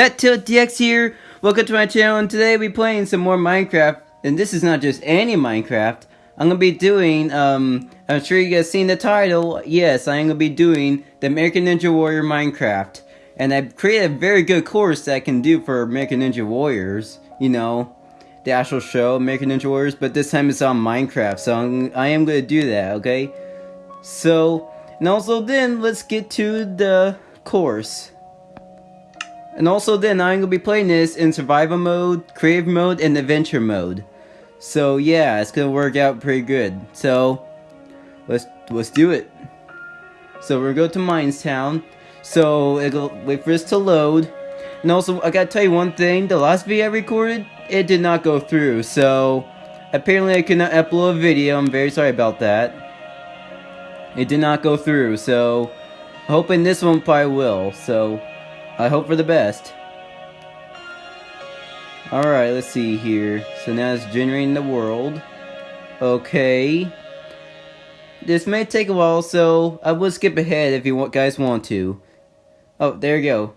ZTiltDX here. Welcome to my channel and today we'll be playing some more Minecraft. And this is not just any Minecraft. I'm gonna be doing, um, I'm sure you guys seen the title. Yes, I am gonna be doing the American Ninja Warrior Minecraft. And I've created a very good course that I can do for American Ninja Warriors. You know, the actual show, American Ninja Warriors. But this time it's on Minecraft, so I'm, I am gonna do that, okay? So, and also then, let's get to the course. And also then I'm going to be playing this in survival mode, creative mode, and adventure mode. So yeah, it's going to work out pretty good. So, let's let's do it. So we're going to Minestown. So it'll wait for this to load. And also, I gotta tell you one thing, the last video I recorded, it did not go through. So, apparently I cannot upload a video, I'm very sorry about that. It did not go through, so, hoping this one probably will. So, I hope for the best. Alright, let's see here. So now it's generating the world. Okay. This may take a while, so I will skip ahead if you want guys want to. Oh, there you go.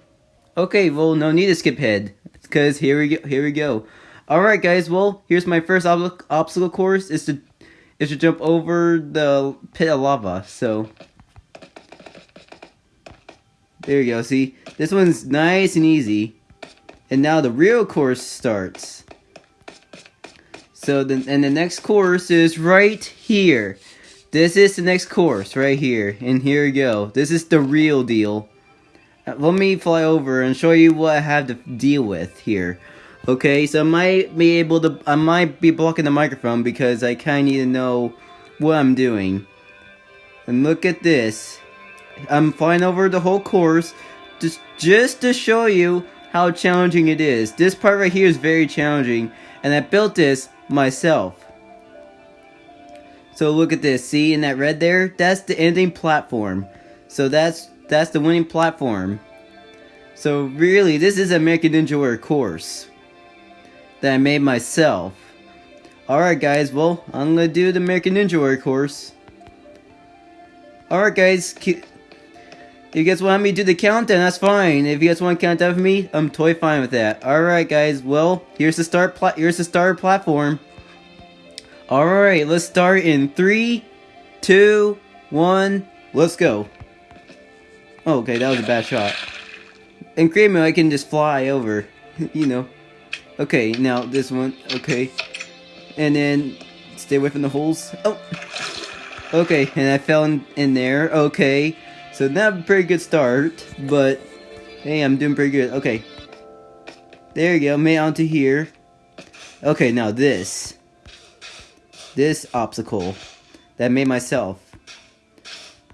Okay, well, no need to skip ahead. Because here we go. Here we go. Alright, guys, well, here's my first ob obstacle course. is to, is to jump over the pit of lava, so... There you go, see? This one's nice and easy. And now the real course starts. So, the, and the next course is right here. This is the next course right here. And here we go. This is the real deal. Uh, let me fly over and show you what I have to deal with here. Okay, so I might be able to, I might be blocking the microphone because I kind of need to know what I'm doing. And look at this. I'm flying over the whole course just just to show you how challenging it is. This part right here is very challenging and I built this myself. So look at this, see in that red there? That's the ending platform. So that's that's the winning platform. So really, this is a American Ninja Warrior course that I made myself. Alright guys, well, I'm gonna do the American Ninja Warrior course. Alright guys, if you guys want me to do the countdown, that's fine. If you guys want to count down for me, I'm totally fine with that. Alright guys, well, here's the start pla here's the start platform. Alright, let's start in three, two, one, let's go. Oh, okay, that was a bad shot. And create I can just fly over. you know. Okay, now this one, okay. And then stay away from the holes. Oh! Okay, and I fell in, in there. Okay. So not a pretty good start, but hey, I'm doing pretty good. Okay. There you go, made onto here. Okay, now this. This obstacle that I made myself.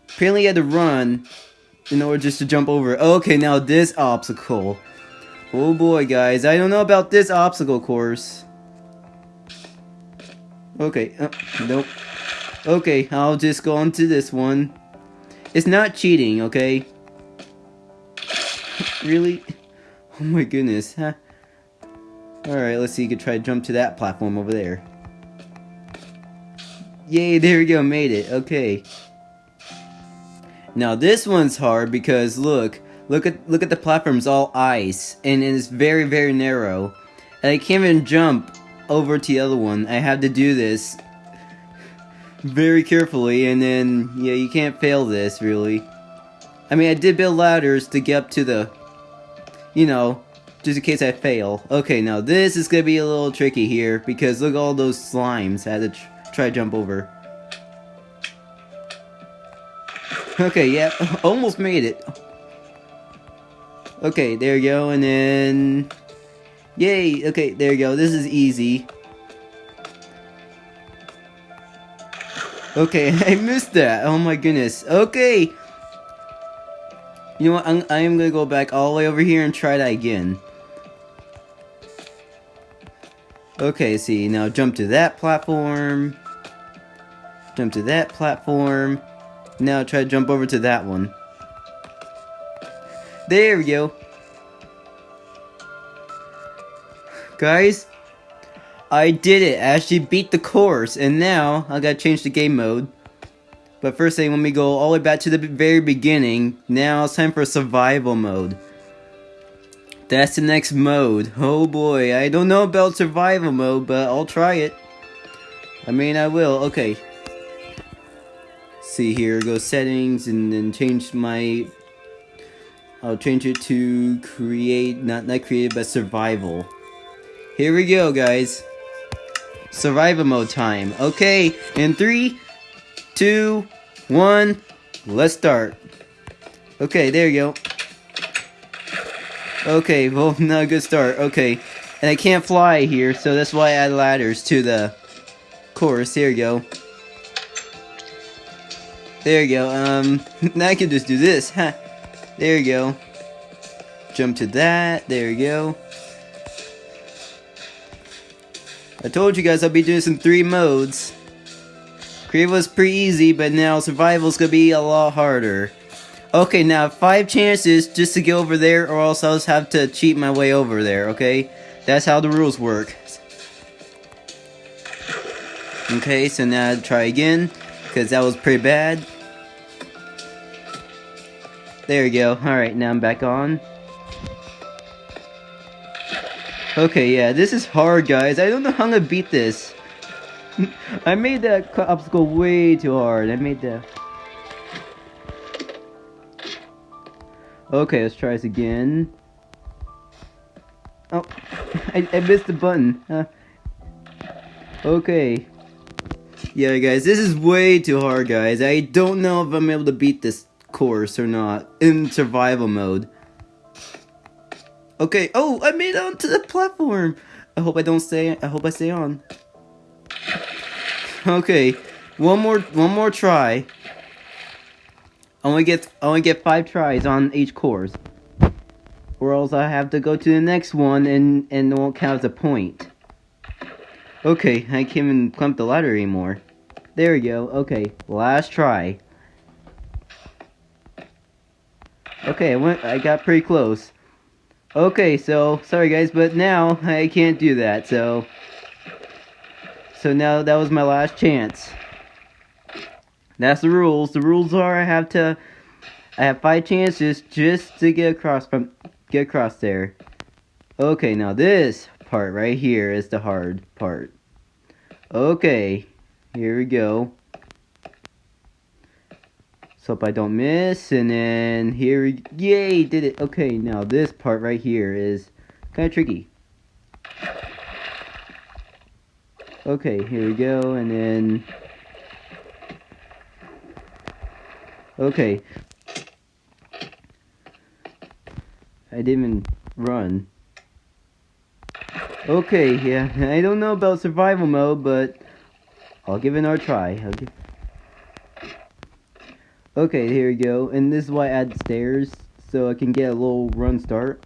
Apparently I had to run in order just to jump over. Okay, now this obstacle. Oh boy, guys, I don't know about this obstacle course. Okay, uh, nope. Okay, I'll just go on to this one. It's not cheating, okay? really? Oh my goodness, huh? Alright, let's see, you could try to jump to that platform over there. Yay, there we go, made it, okay. Now this one's hard because look, look at look at the platform's all ice, and it's very, very narrow. And I can't even jump over to the other one. I have to do this very carefully, and then, yeah, you can't fail this, really. I mean, I did build ladders to get up to the, you know, just in case I fail. Okay, now this is gonna be a little tricky here, because look at all those slimes I had to tr try to jump over. Okay, yeah, almost made it. Okay, there you go, and then... Yay! Okay, there you go, this is easy. Okay, I missed that. Oh my goodness. Okay. You know what? I'm, I am gonna go back all the way over here and try that again. Okay, see, now jump to that platform. Jump to that platform. Now try to jump over to that one. There we go. Guys, I did it. I actually beat the course. And now, I gotta change the game mode. But first thing, let me go all the way back to the very beginning. Now it's time for survival mode. That's the next mode. Oh boy, I don't know about survival mode, but I'll try it. I mean, I will. Okay. See here, go settings and then change my... I'll change it to create, not, not create, but survival. Here we go, guys. Survival mode time. Okay, in three, two, one, let's start. Okay, there you go. Okay, well, not a good start. Okay, and I can't fly here, so that's why I add ladders to the course. Here you go. There you go. Um, now I can just do this. Huh. There you go. Jump to that. There you go. I told you guys I'll be doing this in three modes. Creative was pretty easy, but now survival's gonna be a lot harder. Okay, now five chances just to get over there, or else I'll just have to cheat my way over there, okay? That's how the rules work. Okay, so now I'll try again, because that was pretty bad. There we go. Alright, now I'm back on. Okay, yeah, this is hard, guys. I don't know how gonna beat this. I made that obstacle way too hard. I made that... Okay, let's try this again. Oh, I, I missed the button. Okay. Yeah, guys, this is way too hard, guys. I don't know if I'm able to beat this course or not in survival mode. Okay. Oh, I made it onto the platform. I hope I don't stay. I hope I stay on. Okay, one more. One more try. I only get. I only get five tries on each course, or else I have to go to the next one and and won't count as a point. Okay, I can't even climb the ladder anymore. There we go. Okay, last try. Okay, I went. I got pretty close. Okay, so, sorry guys, but now I can't do that, so... So now that was my last chance. That's the rules. The rules are I have to... I have five chances just to get across from... Get across there. Okay, now this part right here is the hard part. Okay, here we go. Hope I don't miss, and then here yay, did it. Okay, now this part right here is kind of tricky. Okay, here we go, and then, okay. I didn't even run. Okay, yeah, I don't know about survival mode, but I'll give it another try. Okay, here we go. And this is why I add stairs, so I can get a little run start.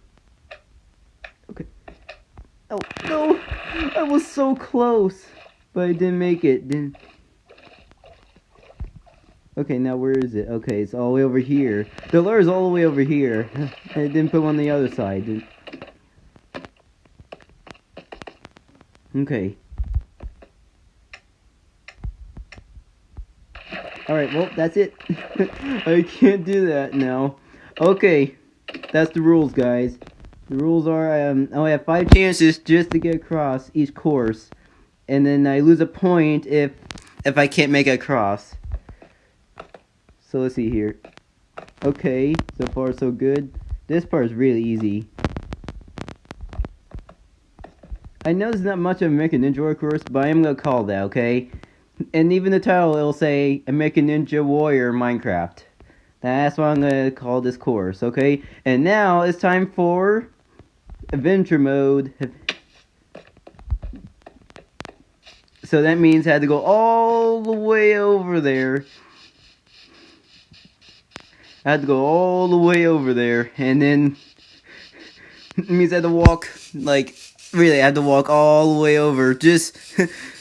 Okay. Oh, no! I was so close! But I didn't make it. Didn't... Okay, now where is it? Okay, it's all the way over here. The lure is all the way over here. I didn't put one on the other side. Okay. Alright, well, that's it. I can't do that now. Okay, that's the rules, guys. The rules are um, I only have five chances just to get across each course. And then I lose a point if if I can't make it across. So let's see here. Okay, so far so good. This part is really easy. I know there's not much of a American Ninja course, but I am gonna call that, okay? And even the title it'll say American Ninja Warrior Minecraft. That's what I'm gonna call this course, okay? And now it's time for adventure mode. So that means I had to go all the way over there. I had to go all the way over there, and then it means I had to walk like really I had to walk all the way over just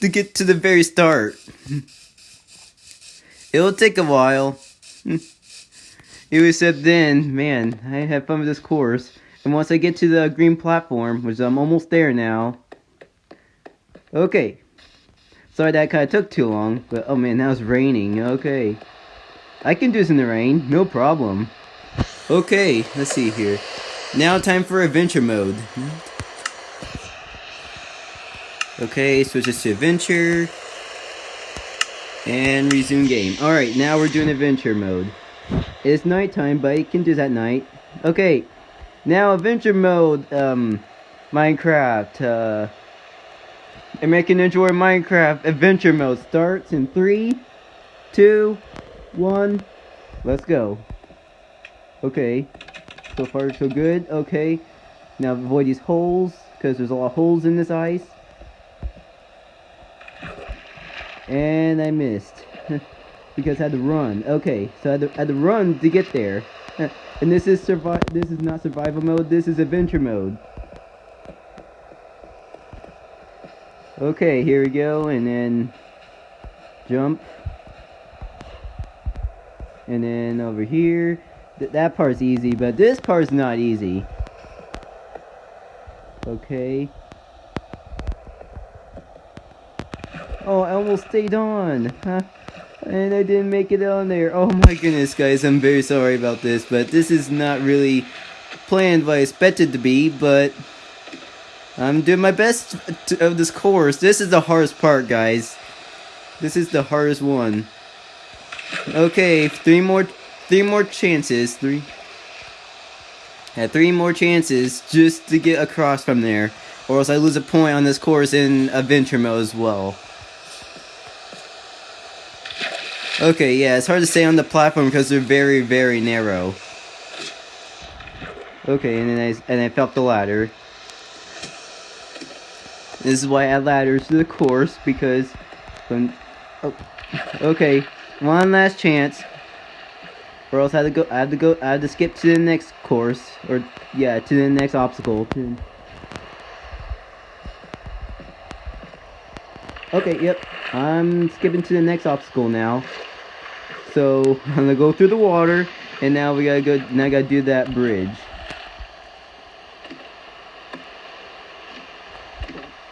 to get to the very start. It'll take a while. It was said then, man, I had fun with this course. And once I get to the green platform, which I'm almost there now. Okay. Sorry that kind of took too long, but oh man, now it's raining. Okay. I can do this in the rain, no problem. Okay, let's see here. Now time for adventure mode. Okay, switches to adventure. And resume game. Alright, now we're doing adventure mode. It's nighttime, but you can do that night. Okay, now adventure mode, um, Minecraft, uh, American Ninja Warrior Minecraft adventure mode starts in three, two, one, let's go. Okay, so far so good, okay. Now avoid these holes, because there's a lot of holes in this ice. And I missed. because I had to run. Okay, so I had, to, I had to run to get there. and this is survive. This is not survival mode. This is adventure mode. Okay, here we go, and then jump. And then over here, th that part's easy, but this part's not easy. Okay. Oh, I almost stayed on. Huh? And I didn't make it on there. Oh my goodness, guys. I'm very sorry about this, but this is not really planned what I expected to be, but I'm doing my best to, of this course. This is the hardest part, guys. This is the hardest one. Okay, three more, three more chances. Three. Had three more chances just to get across from there, or else I lose a point on this course in adventure mode as well. Okay, yeah, it's hard to stay on the platform because they're very, very narrow. Okay, and then I and I fell up the ladder. This is why I add ladders to the course because when oh, okay, one last chance. Or else I have to go I have to go I have to skip to the next course or yeah, to the next obstacle. To, Okay, yep. I'm skipping to the next obstacle now. So I'm gonna go through the water, and now we gotta go. Now I gotta do that bridge.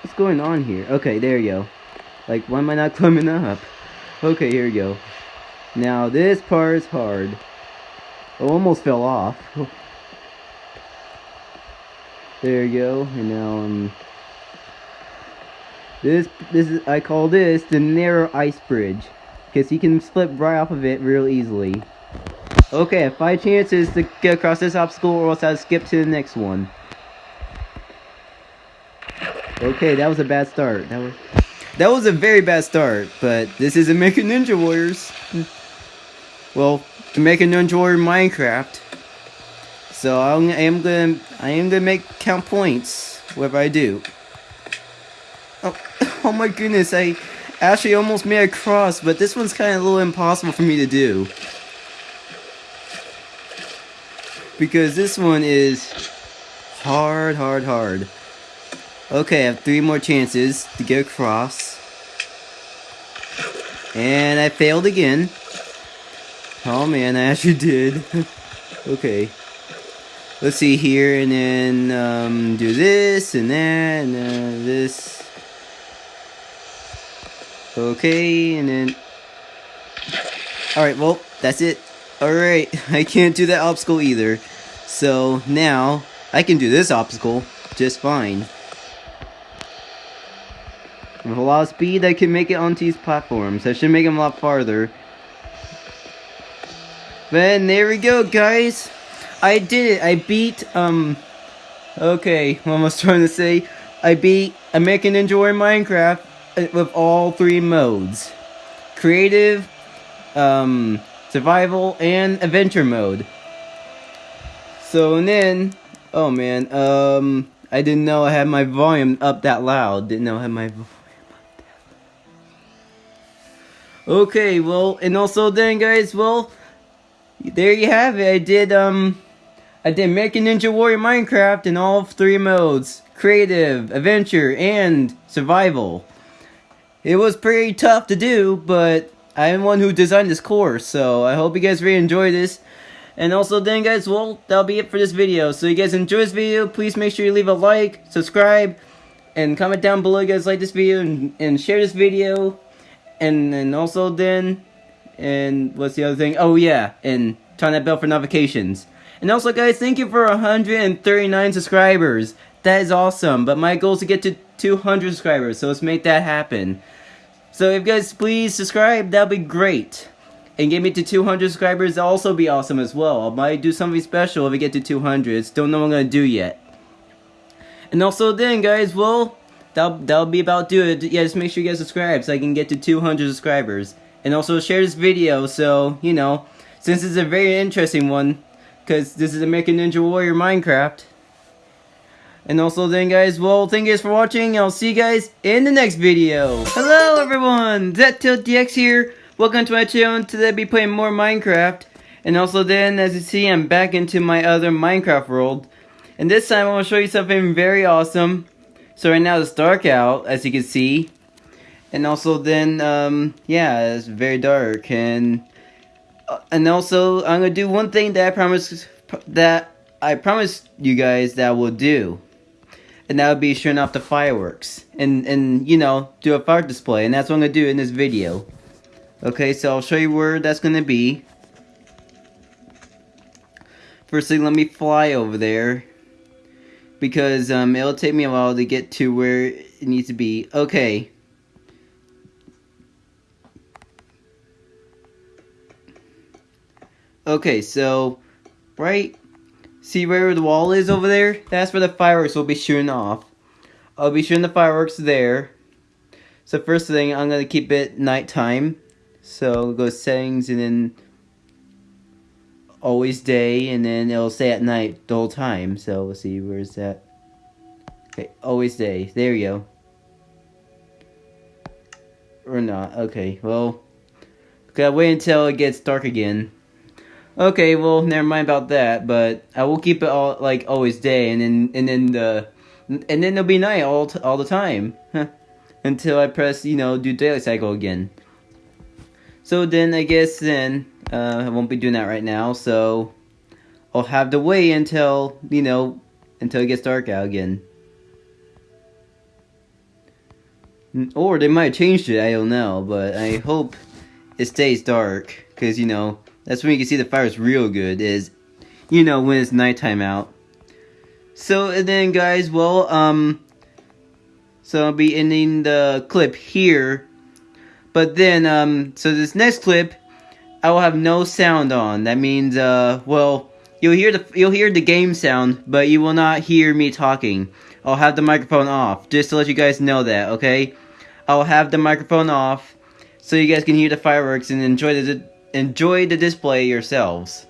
What's going on here? Okay, there you go. Like, why am I not climbing up? Okay, here we go. Now this part is hard. I almost fell off. There you go, and now I'm. Um, this this is I call this the narrow ice bridge. Because he can slip right off of it real easily. Okay, five chances to get across this obstacle or else I'll skip to the next one. Okay, that was a bad start. That was that was a very bad start, but this is American Ninja Warriors. well, American Ninja Warrior Minecraft. So I'm, I am gonna I am gonna make count points whatever I do. Oh, oh my goodness! I actually almost made a cross, but this one's kind of a little impossible for me to do. Because this one is hard, hard, hard. Okay, I have three more chances to get across. And I failed again. Oh man, I actually did. okay. Let's see here, and then um, do this, and that, and uh, this. Okay, and then... Alright, well, that's it. Alright, I can't do that obstacle either. So, now, I can do this obstacle just fine. With a lot of speed, I can make it onto these platforms. I should make them a lot farther. Then, there we go, guys. I did it. I beat, um... Okay, what was trying to say? I beat American Ninja Warrior Minecraft with all three modes. Creative, um, survival, and adventure mode. So and then, oh man, um, I didn't know I had my volume up that loud. Didn't know I had my volume up that loud. Okay, well, and also then guys, well, there you have it. I did, um, I did American Ninja Warrior Minecraft in all three modes. Creative, Adventure, and Survival. It was pretty tough to do, but I'm one who designed this course, so I hope you guys really enjoy this. And also then guys, well, that'll be it for this video. So you guys enjoy this video, please make sure you leave a like, subscribe, and comment down below you guys like this video, and, and share this video. And, and also then, and what's the other thing? Oh yeah, and turn that bell for notifications. And also, guys, thank you for 139 subscribers. That is awesome. But my goal is to get to 200 subscribers, so let's make that happen. So if you guys please subscribe, that'd be great. And get me to 200 subscribers, that'll also be awesome as well. I might do something special if we get to 200. Don't know what I'm gonna do yet. And also then, guys, well, that'll, that'll be about do it. Yeah, just make sure you guys subscribe so I can get to 200 subscribers. And also share this video so, you know, since it's a very interesting one, because this is American Ninja Warrior Minecraft. And also then guys, well, thank you guys for watching, I'll see you guys in the next video. Hello everyone, ZTiltDX here. Welcome to my channel, today I'll be playing more Minecraft. And also then, as you see, I'm back into my other Minecraft world. And this time I to show you something very awesome. So right now it's dark out, as you can see. And also then, um, yeah, it's very dark. And uh, and also, I'm gonna do one thing that I promised that I promised you guys that I will do. And that would be showing off the fireworks. And, and, you know, do a fire display. And that's what I'm gonna do in this video. Okay, so I'll show you where that's gonna be. First thing, let me fly over there because um, it'll take me a while to get to where it needs to be. Okay. Okay, so, right, see where the wall is over there? That's where the fireworks will be shooting off. I'll be shooting the fireworks there. So first thing, I'm going to keep it nighttime. So go settings and then always day and then it'll stay at night the whole time. So we'll see, where's that? Okay, always day. There you go. Or not. Okay, well. Gotta wait until it gets dark again. Okay, well, never mind about that, but I will keep it all, like, always day, and then, and then the, and then it'll be night all, all the time. Until I press, you know, do daily cycle again. So then, I guess then, uh, I won't be doing that right now, so I'll have to wait until, you know, until it gets dark out again. Or they might have changed it, I don't know, but I hope it stays dark, because, you know, that's when you can see the fires real good, is, you know, when it's nighttime out. So, and then, guys, well, um, so I'll be ending the clip here, but then, um, so this next clip, I will have no sound on. That means, uh, well, you'll hear the you'll hear the game sound, but you will not hear me talking. I'll have the microphone off, just to let you guys know that, okay? I'll have the microphone off, so you guys can hear the fireworks and enjoy the enjoy the display yourselves.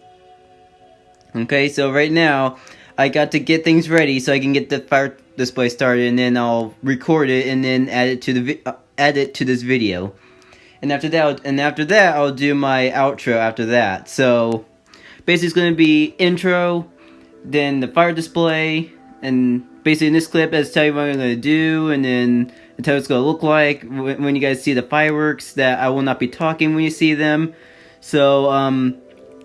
Okay, so right now, I got to get things ready so I can get the fire display started, and then I'll record it and then add it to the uh, add it to this video and after that, and after that, I'll do my outro after that. So, basically, it's going to be intro, then the fire display, and basically in this clip, I'll tell you what I'm going to do, and then tell you what it's going to look like when you guys see the fireworks, that I will not be talking when you see them. So, um,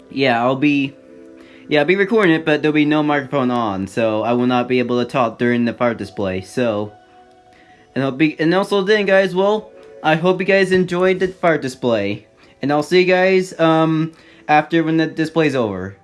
yeah, I'll be, yeah, I'll be recording it, but there'll be no microphone on, so I will not be able to talk during the fire display, so, and I'll be, and also then, guys, well, I hope you guys enjoyed the fire display. And I'll see you guys um, after when the display's over.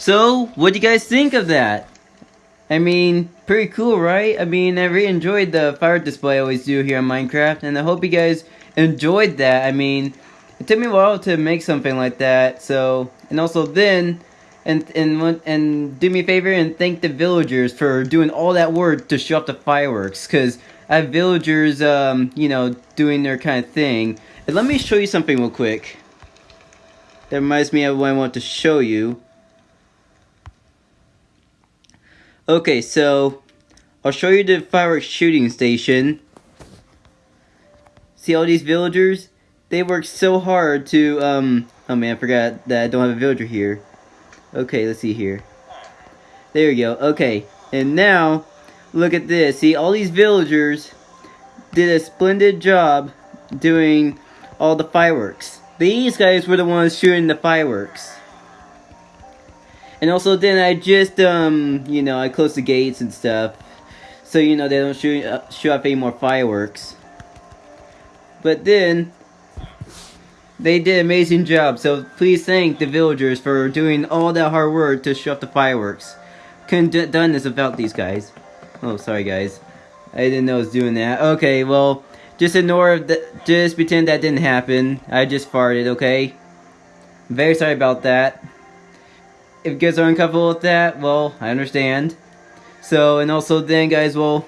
So, what do you guys think of that? I mean, pretty cool, right? I mean, I really enjoyed the fire display I always do here on Minecraft, and I hope you guys enjoyed that. I mean, it took me a while to make something like that, so, and also then, and and and do me a favor and thank the villagers for doing all that work to show off the fireworks, because I have villagers, um, you know, doing their kind of thing. And let me show you something real quick. That reminds me of what I want to show you. Okay, so I'll show you the fireworks shooting station. See all these villagers? They work so hard to, um, oh man, I forgot that I don't have a villager here. Okay, let's see here. There you go, okay. And now, look at this. See, all these villagers did a splendid job doing all the fireworks. These guys were the ones shooting the fireworks. And also then I just, um, you know, I closed the gates and stuff. So, you know, they don't shoot, uh, shoot any more fireworks. But then, they did an amazing job. So please thank the villagers for doing all that hard work to show off the fireworks. Couldn't have done this without these guys. Oh, sorry guys. I didn't know I was doing that. Okay, well, just ignore that. Just pretend that didn't happen. I just farted, okay? Very sorry about that if you guys are uncomfortable with that, well, I understand. So, and also then, guys, well,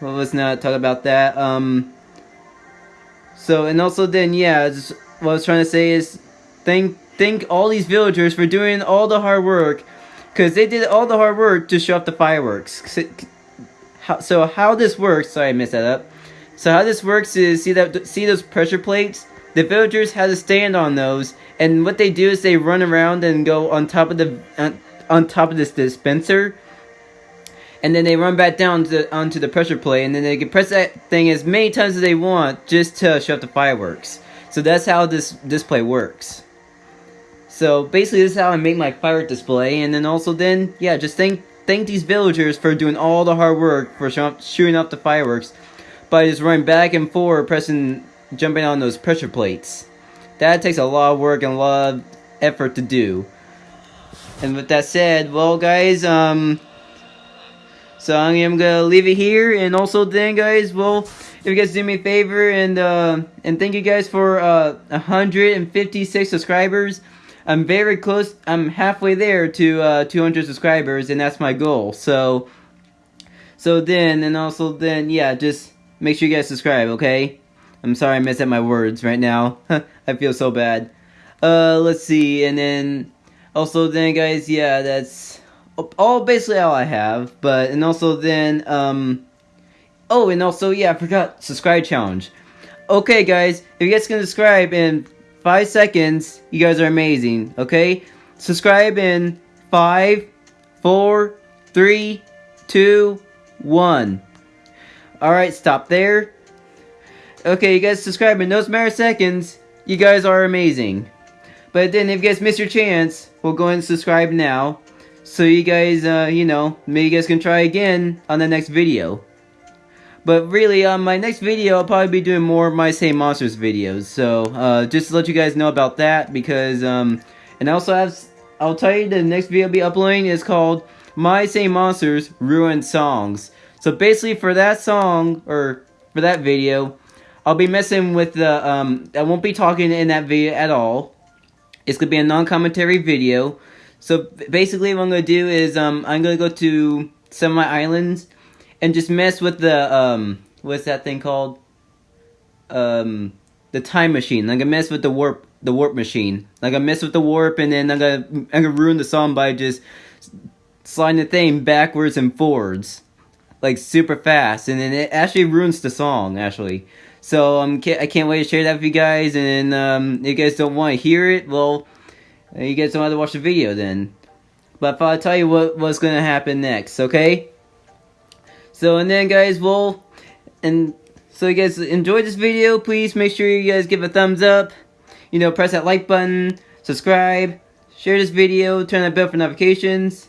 well let's not talk about that. Um, so, and also then, yeah, just, what I was trying to say is, thank, thank all these villagers for doing all the hard work, because they did all the hard work to show off the fireworks. So, how this works, sorry I messed that up. So how this works is, see that, see those pressure plates? The villagers had to stand on those, and what they do is they run around and go on top of the on, on top of this dispenser, and then they run back down to, onto the pressure plate, and then they can press that thing as many times as they want just to shut the fireworks. So that's how this display works. So basically, this is how I make my firework display, and then also then, yeah, just thank thank these villagers for doing all the hard work for shooting off the fireworks by just running back and forth, pressing jumping on those pressure plates. That takes a lot of work and a lot of effort to do. And with that said, well guys, um, so I'm gonna leave it here, and also then guys, well, if you guys do me a favor, and, uh, and thank you guys for, uh, 156 subscribers. I'm very close, I'm halfway there to, uh, 200 subscribers, and that's my goal, so, so then, and also then, yeah, just make sure you guys subscribe, okay? I'm sorry I messed up my words right now. I feel so bad. Uh, let's see, and then also then guys, yeah, that's all basically all I have. But and also then um, oh, and also yeah, I forgot subscribe challenge. Okay, guys, if you guys can subscribe in five seconds, you guys are amazing. Okay, subscribe in five, four, three, two, one. All right, stop there. Okay, you guys subscribe in those matter seconds. You guys are amazing. But then if you guys miss your chance, we'll go and subscribe now. So you guys, uh, you know, maybe you guys can try again on the next video. But really, on uh, my next video, I'll probably be doing more My Singing Monsters videos. So, uh, just to let you guys know about that, because, um, and also have, I'll tell you the next video I'll be uploading is called My Singing Monsters Ruined Songs. So basically, for that song, or for that video, I'll be messing with the, um, I won't be talking in that video at all. It's going to be a non-commentary video. So basically what I'm going to do is, um, I'm going to go to some of my islands and just mess with the, um, what's that thing called? Um, the time machine. I'm going to mess with the warp, the warp machine. Like I mess with the warp and then I'm going to, I'm going to ruin the song by just sliding the thing backwards and forwards. Like super fast. And then it actually ruins the song, actually. So um, I can't wait to share that with you guys. And um, if you guys don't want to hear it, well, you guys don't have to watch the video then. But I'll tell you what what's gonna happen next, okay? So and then guys, well, and so you guys enjoyed this video. Please make sure you guys give a thumbs up. You know, press that like button, subscribe, share this video, turn on bell for notifications,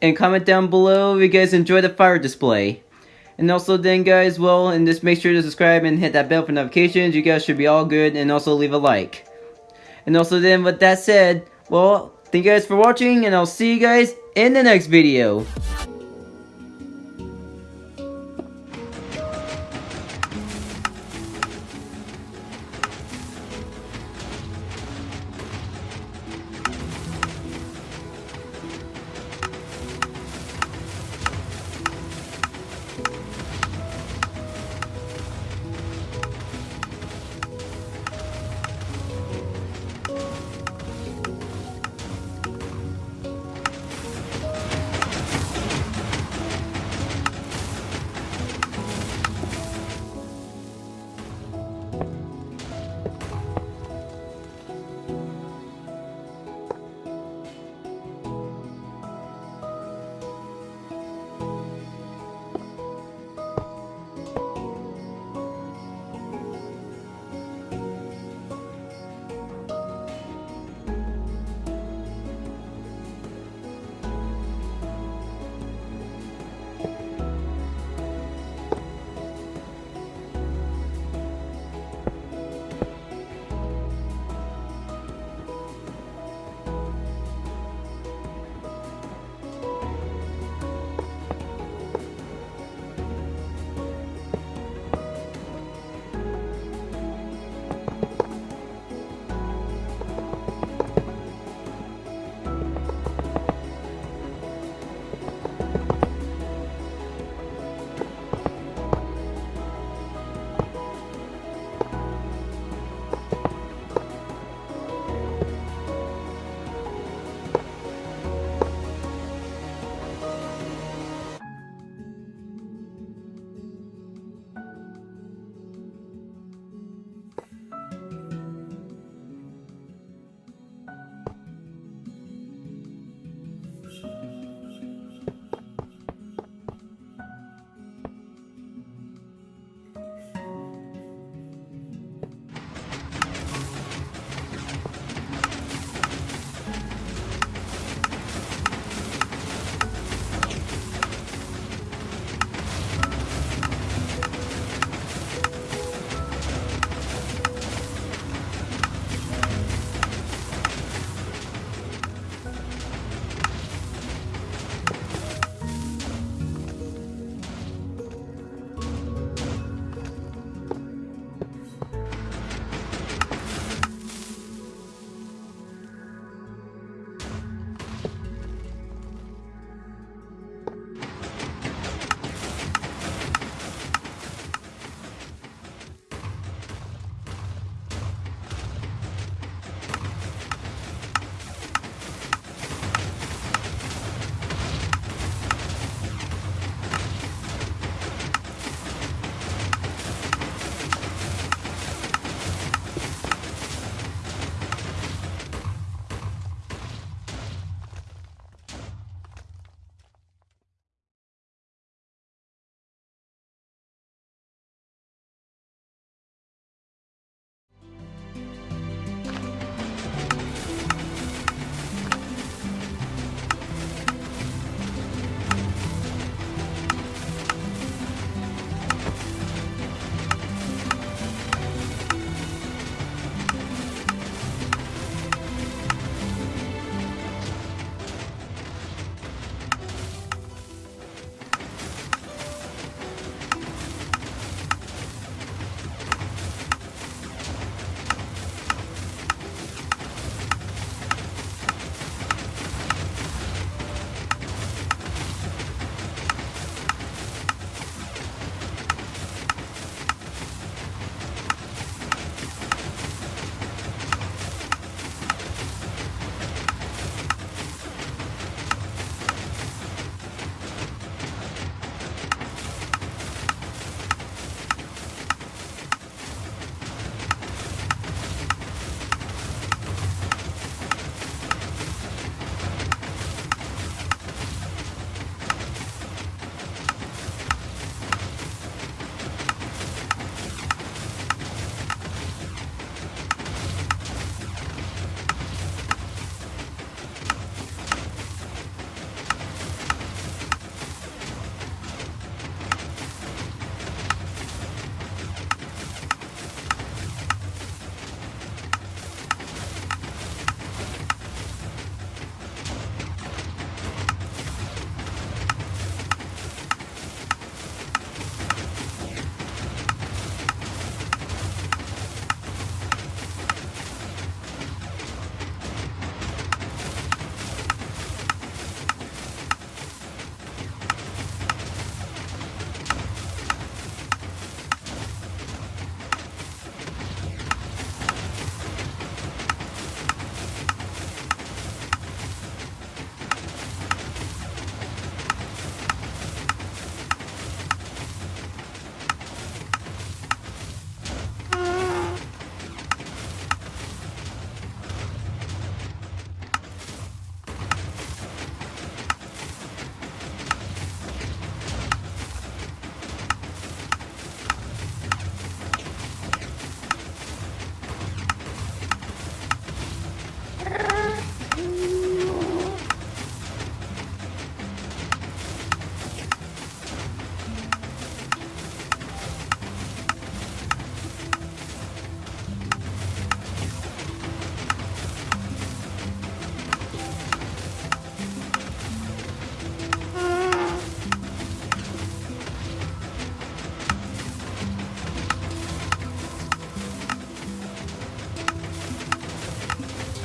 and comment down below if you guys enjoy the fire display. And also then guys, well, and just make sure to subscribe and hit that bell for notifications. You guys should be all good and also leave a like. And also then with that said, well, Thank you guys for watching, and I'll see you guys in the next video.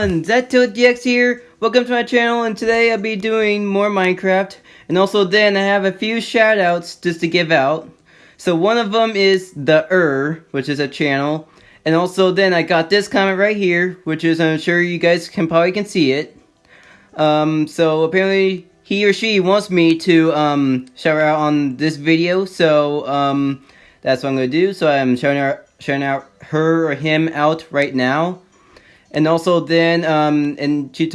everyone, ZTODX here. Welcome to my channel and today I'll be doing more Minecraft and also then I have a few shoutouts just to give out. So one of them is The Er, which is a channel. And also then I got this comment right here, which is I'm sure you guys can probably can see it. Um, so apparently he or she wants me to um, shout out on this video, so um, that's what I'm going to do. So I'm shouting out, shouting out her or him out right now. And also then, um, and she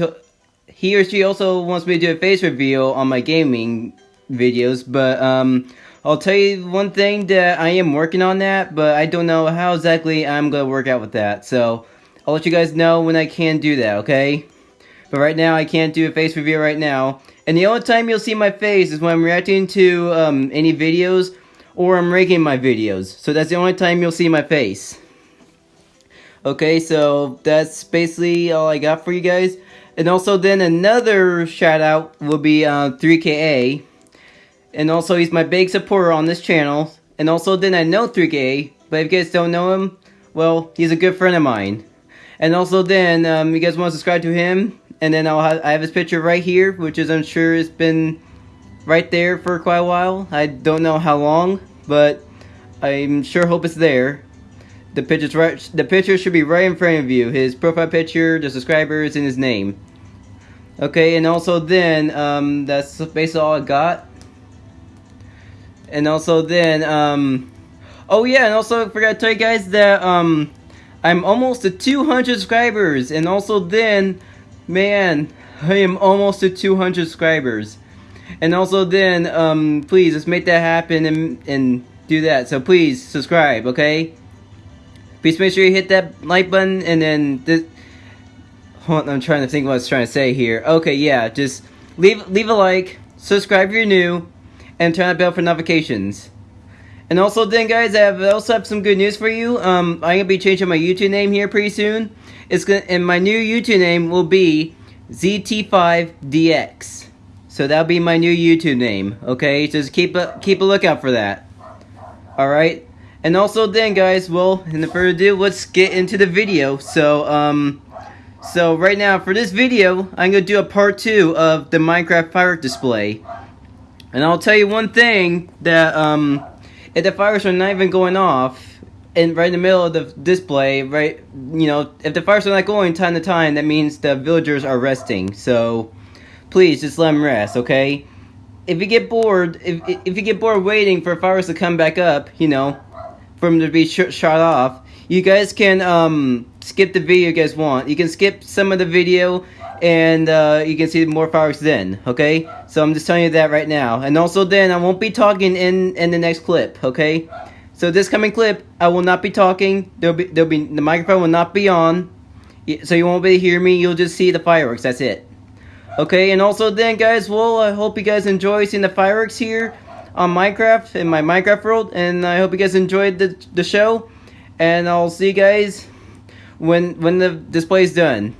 he or she also wants me to do a face reveal on my gaming videos, but um, I'll tell you one thing that I am working on that, but I don't know how exactly I'm gonna work out with that. So I'll let you guys know when I can do that, okay? But right now I can't do a face reveal right now. And the only time you'll see my face is when I'm reacting to um, any videos or I'm ranking my videos. So that's the only time you'll see my face. Okay, so that's basically all I got for you guys. And also then another shout out will be uh, 3KA. And also he's my big supporter on this channel. And also then I know 3KA, but if you guys don't know him, well, he's a good friend of mine. And also then, um, you guys want to subscribe to him, and then I'll have, I have his picture right here, which is I'm sure it's been right there for quite a while. I don't know how long, but I'm sure hope it's there. The picture's right. The picture should be right in front of you. His profile picture, the subscribers, and his name. Okay, and also then um, that's basically all I got. And also then um, oh yeah, and also I forgot to tell you guys that um, I'm almost to 200 subscribers, and also then, man, I am almost to 200 subscribers. And also then, um, please, let's make that happen and, and do that. So please, subscribe, okay? Please make sure you hit that like button and then this. Hold on, I'm trying to think what I was trying to say here. Okay, yeah, just leave leave a like, subscribe if you're new, and turn on bell for notifications. And also then guys, I have also have some good news for you. Um, I'm gonna be changing my YouTube name here pretty soon. It's gonna and my new YouTube name will be ZT5DX. So that'll be my new YouTube name. Okay, just keep a keep a lookout for that. All right. And also then guys, well, in the further ado, let's get into the video. So, um, so right now for this video, I'm to do a part 2 of the Minecraft firework display. And I'll tell you one thing, that, um, if the fireworks are not even going off, and right in the middle of the display, right, you know, if the fireworks are not going time to time, that means the villagers are resting. So, please, just let them rest, okay? If you get bored, if, if you get bored waiting for fireworks to come back up, you know, for him to be sh shot off, you guys can um, skip the video you guys want. You can skip some of the video and uh, you can see more fireworks then, okay? So I'm just telling you that right now. And also then, I won't be talking in, in the next clip, okay? So this coming clip, I will not be talking. There'll be, there'll be, the microphone will not be on. So you won't be able to hear me, you'll just see the fireworks, that's it. Okay, and also then guys, well, I hope you guys enjoy seeing the fireworks here on Minecraft in my Minecraft world, and I hope you guys enjoyed the the show. And I'll see you guys when when the display is done.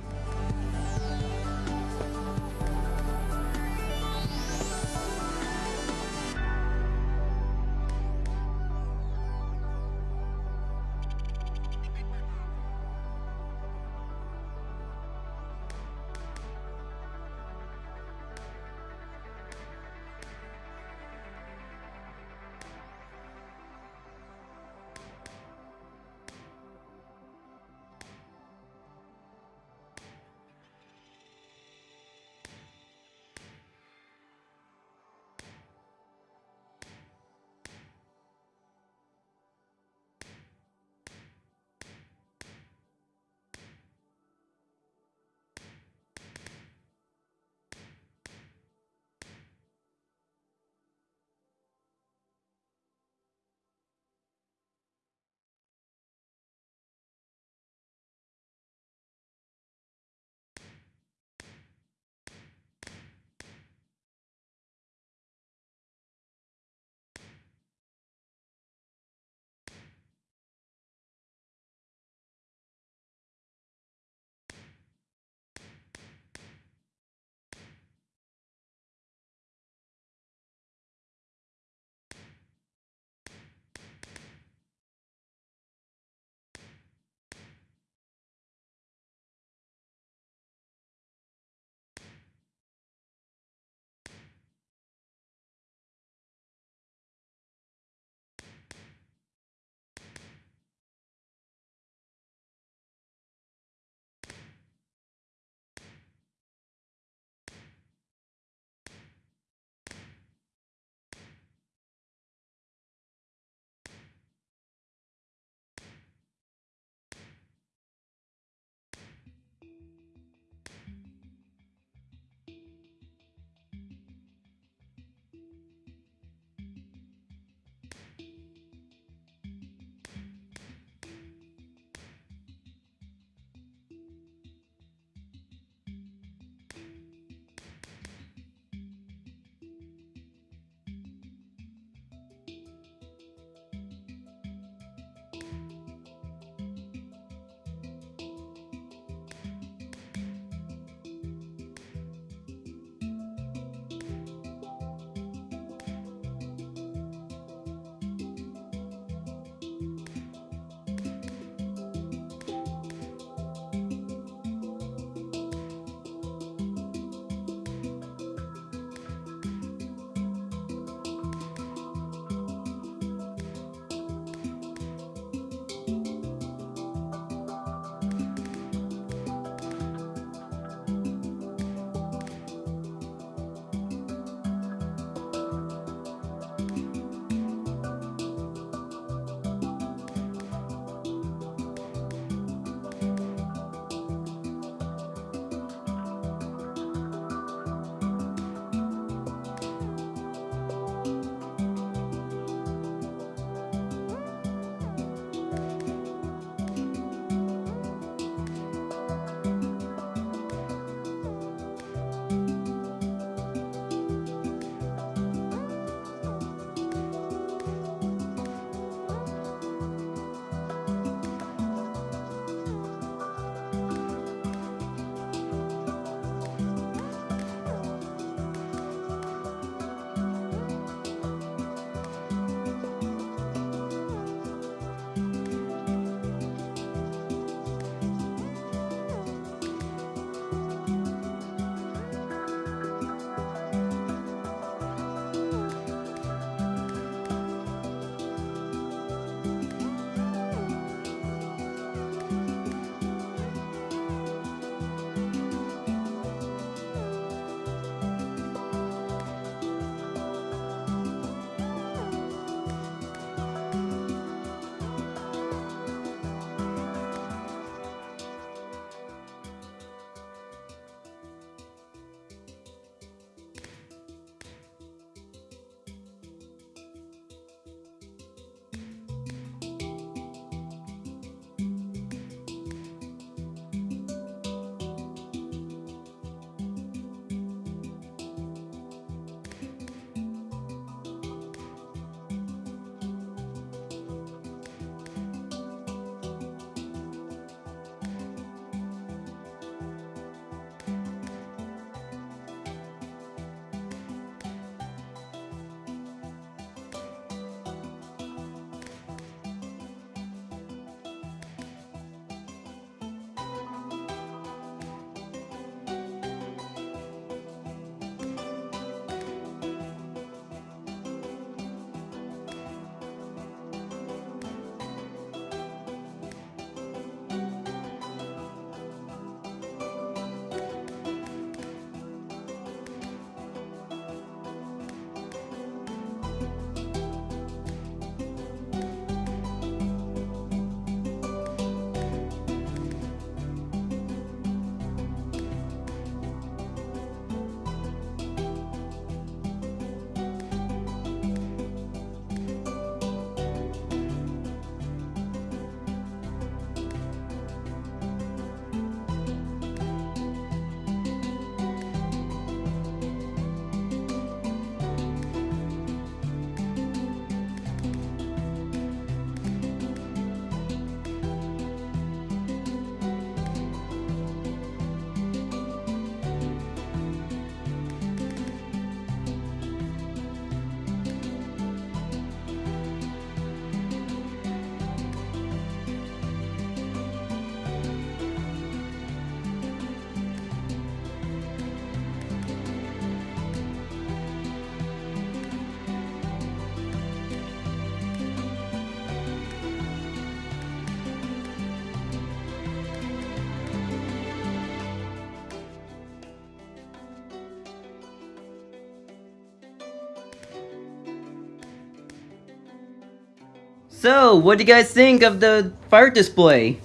So, what do you guys think of the fire display?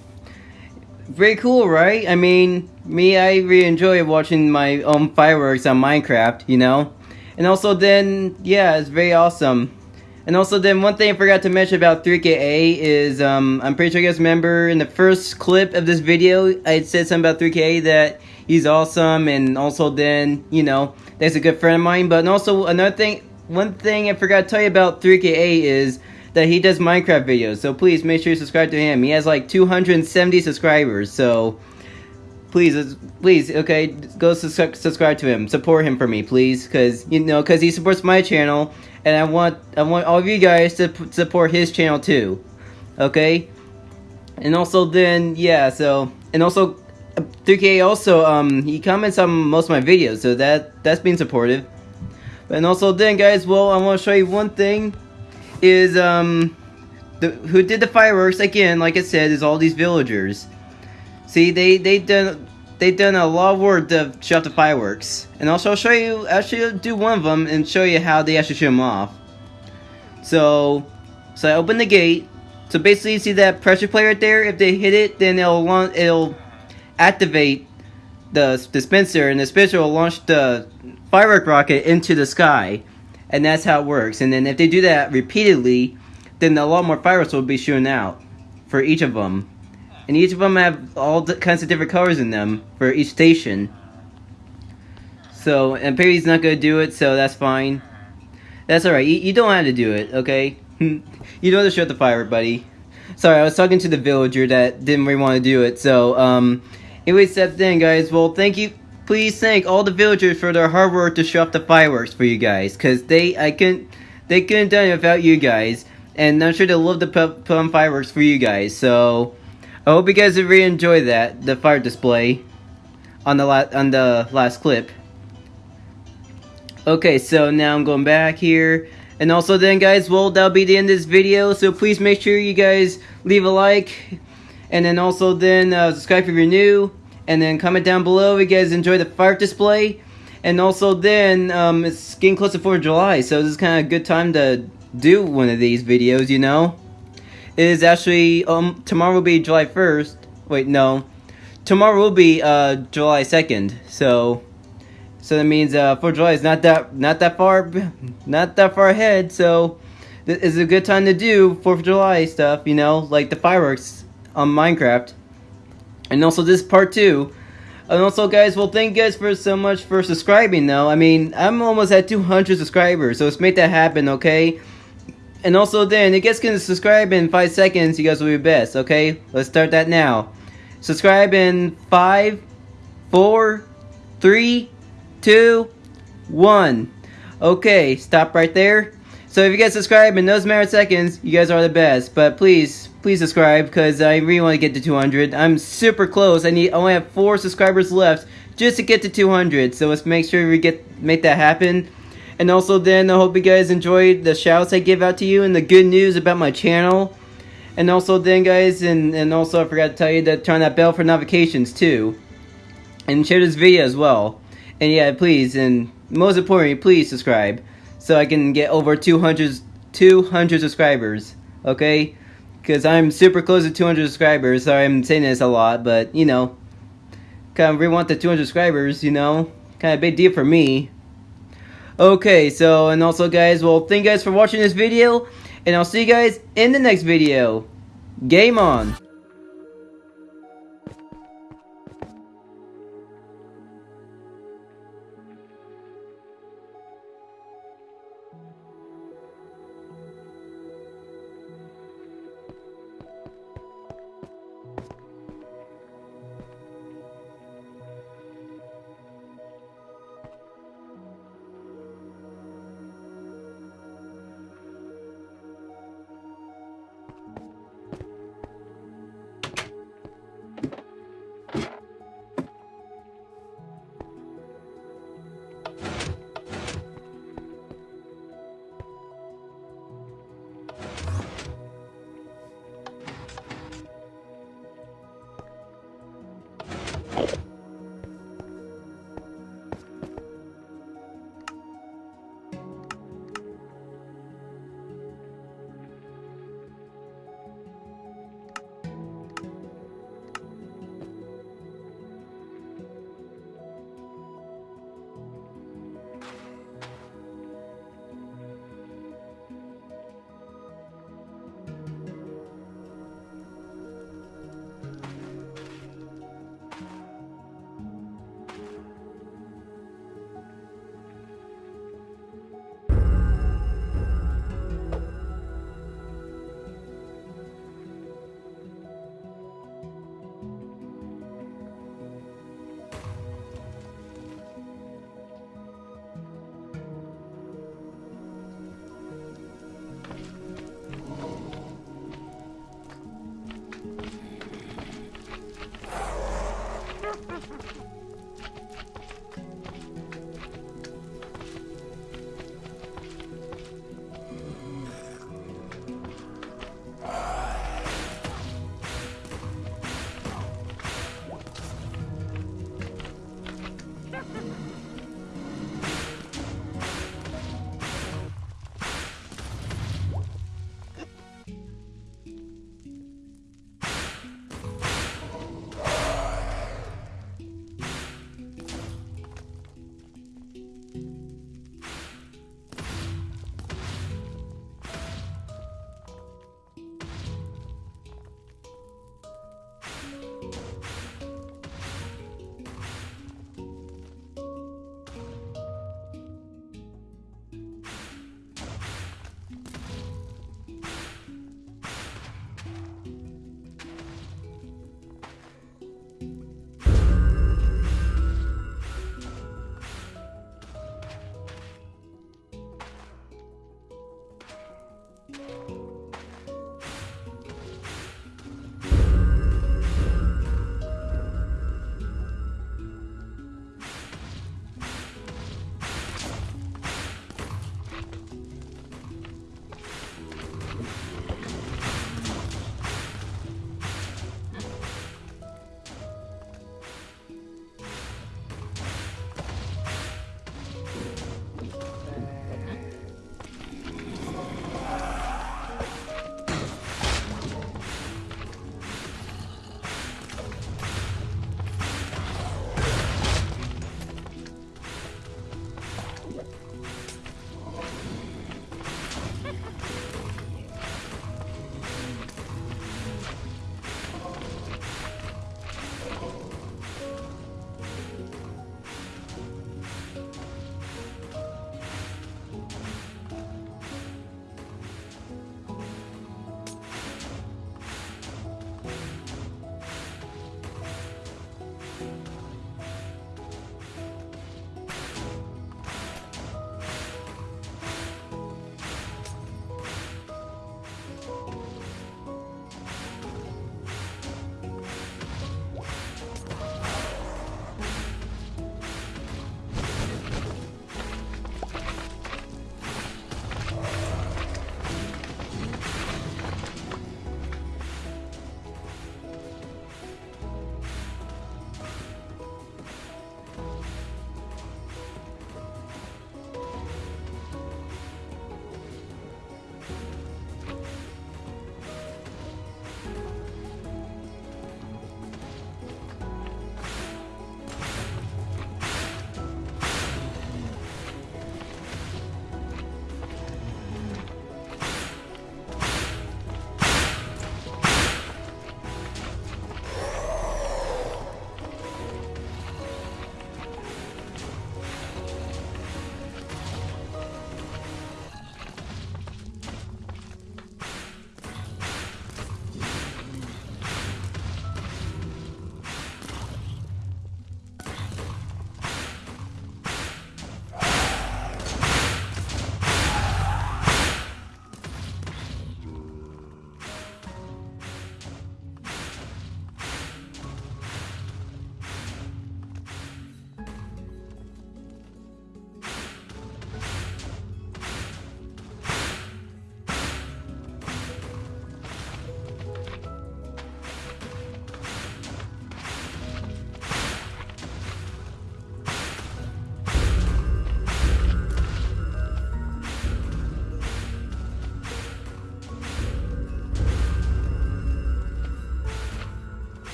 Very cool, right? I mean, me, I really enjoy watching my own fireworks on Minecraft, you know? And also then, yeah, it's very awesome. And also then, one thing I forgot to mention about 3KA is, um, I'm pretty sure you guys remember in the first clip of this video, I said something about 3KA that he's awesome, and also then, you know, that's a good friend of mine. But also, another thing, one thing I forgot to tell you about 3KA is that he does Minecraft videos. So please make sure you subscribe to him. He has like 270 subscribers, so please, please, okay, go su subscribe to him. Support him for me, please, because you know, because he supports my channel, and I want I want all of you guys to support his channel too, okay? And also then, yeah, so and also 3K also um he comments on most of my videos, so that that's been supportive. And also then, guys, well, I want to show you one thing is um the who did the fireworks again. Like I said, is all these villagers. See, they they done they done a lot of work to show off the fireworks, and also I'll show you. Actually, do one of them and show you how they actually show them off. So, so I open the gate. So basically, you see that pressure plate right there. If they hit it, then it'll it'll activate the dispenser, and the dispenser will launch the firework rocket into the sky, and that's how it works. And then if they do that repeatedly, then a lot more fireworks will be shooting out for each of them and each of them have all kinds of different colors in them for each station. So, and Perry's not gonna do it, so that's fine. That's alright, you, you, don't have to do it, okay? you don't have to shoot the fire, buddy. Sorry, I was talking to the villager that didn't really want to do it, so, um... Anyways, that's then, guys. Well, thank you. Please thank all the villagers for their hard work to show off the fireworks for you guys, because they, I couldn't, they couldn't done it without you guys. And I'm sure they'll love to put, put on fireworks for you guys, so... I hope you guys really enjoyed that, the fire display on the la on the last clip. Okay, so now I'm going back here. And also then guys, well that'll be the end of this video. So please make sure you guys leave a like. And then also then uh, subscribe if you're new. And then comment down below if you guys enjoy the fire display. And also then, um, it's getting close to 4th of July. So this is kind of a good time to do one of these videos, you know It is actually um tomorrow will be July 1st. Wait, no. Tomorrow will be uh July 2nd. So so that means uh 4th July is not that not that far not that far ahead. So this is a good time to do 4th of July stuff, you know, like the fireworks on Minecraft. And also this part 2. And also, guys, well, thank you guys for so much for subscribing, though. I mean, I'm almost at 200 subscribers, so let's make that happen, okay? And also then, you guys can subscribe in 5 seconds, you guys will be best, okay? Let's start that now. Subscribe in five, four, three, two, one. Okay, stop right there. So if you guys subscribe in those of seconds, you guys are the best. But please, please subscribe, because I really want to get to 200. I'm super close. I need I only have 4 subscribers left just to get to 200. So let's make sure we get make that happen. And also then, I hope you guys enjoyed the shouts I give out to you and the good news about my channel. And also then, guys, and, and also I forgot to tell you to turn that bell for notifications too. And share this video as well. And yeah, please, and most importantly, please subscribe. So I can get over 200, 200 subscribers. Okay? Because I'm super close to 200 subscribers. Sorry I'm saying this a lot, but, you know. Kind of really want the 200 subscribers, you know. Kind of big deal for me. Okay, so, and also guys, well, thank you guys for watching this video, and I'll see you guys in the next video. Game on!